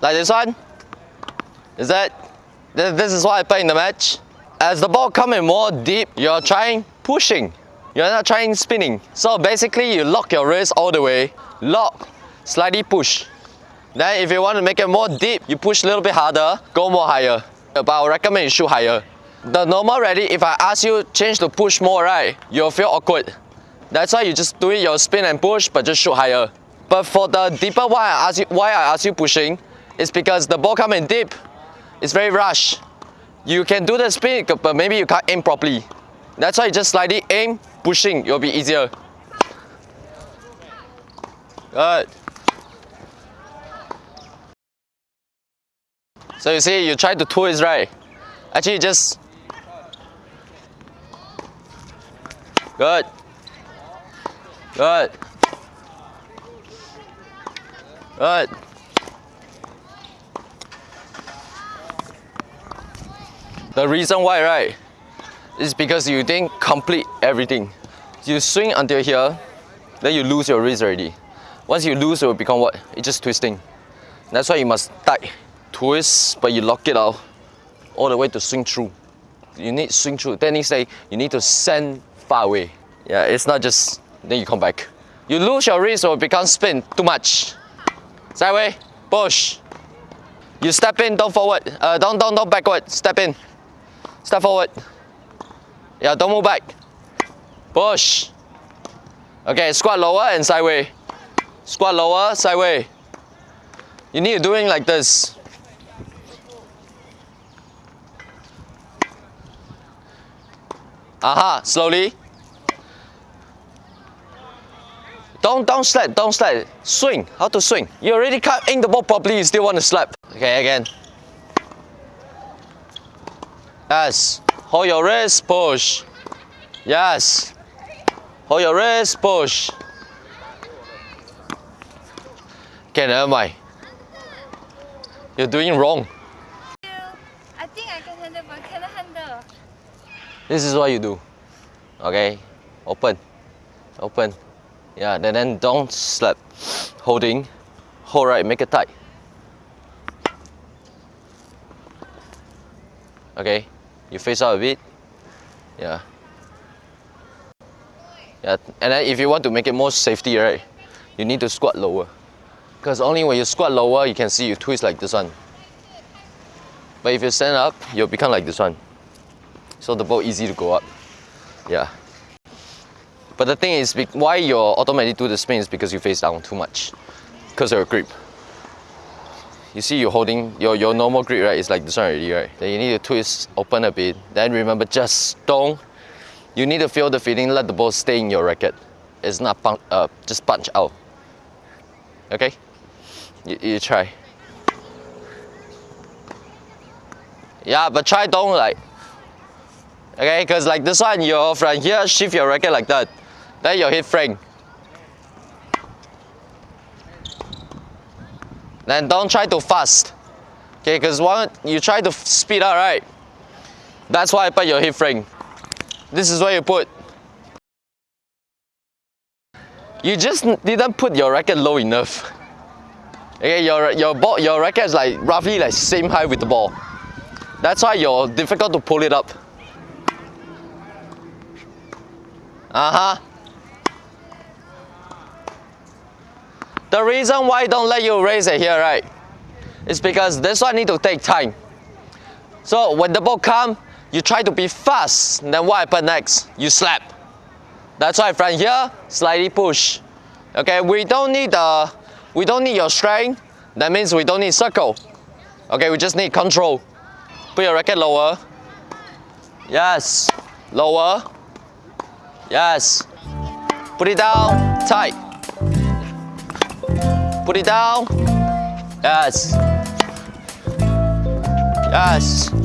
Like this one. Is that? This is why I play in the match. As the ball coming more deep, you're trying pushing. You're not trying spinning. So basically you lock your wrist all the way, lock, slightly push. Then if you want to make it more deep, you push a little bit harder, go more higher. But I recommend you shoot higher. The normal ready, if I ask you change to push more, right, you'll feel awkward. That's why you just do it your spin and push, but just shoot higher. But for the deeper why I ask you why I ask you pushing, is because the ball coming deep, it's very rush. You can do the spin, but maybe you can't aim properly. That's why you just slightly aim, pushing, it'll be easier. Good. So you see, you try to twist, right? Actually, just good, good, good. The reason why, right, is because you didn't complete everything. You swing until here, then you lose your wrist already. Once you lose, it will become what? It's just twisting. That's why you must tight, twist, but you lock it out all the way to swing through. You need swing through. Then you say you need to send far away. Yeah, it's not just then you come back. You lose your wrist or become spin too much. Sideway, push. You step in, don't forward. Uh, don't, don't, don't backward. Step in. Step forward. Yeah, don't move back. Push. Okay, squat lower and sideway. Squat lower, sideway. You need to do it like this. Aha, slowly. Don't don't slap, don't slap. Swing. How to swing? You already can't aim the ball properly, you still want to slap. Okay, again. Yes. Hold your wrist, push. Yes. Hold your wrist, push. Okay, never mind. You're doing wrong. I think I can handle, but I cannot handle. This is what you do. Okay? Open. Open. Yeah, then, then don't slap. Holding. Hold right, make it tight. Okay? You face out a bit. Yeah. Yeah, and then if you want to make it more safety, right, you need to squat lower. Because only when you squat lower, you can see you twist like this one. But if you stand up, you'll become like this one. So the ball easy to go up. Yeah. But the thing is, why you automatically do the spin is because you face down too much. Because of your grip. You see you're holding, your, your normal grip, right, It's like this one already, right? Then you need to twist, open a bit. Then remember, just don't, you need to feel the feeling, let the ball stay in your racket. It's not punch, uh, just punch out. Okay? You, you try. Yeah, but try don't like. Okay, because like this one, you're from here, shift your racket like that. Then your hit frame. Then don't try to fast. Okay, because one you try to speed up, right? That's why I put your hit frame. This is where you put. You just didn't put your racket low enough. Okay, your your ball, your racket is like roughly like same height with the ball. That's why you're difficult to pull it up. Uh-huh. The reason why I don't let you raise it here, right, is because this one need to take time. So when the ball come, you try to be fast, then what happen next? You slap. That's why from here, slightly push. Okay, we don't need uh, we don't need your strength. That means we don't need circle. Okay, we just need control. Put your racket lower. Yes. Lower. Yes. Put it down. Tight. Put it down. Yes. Yes.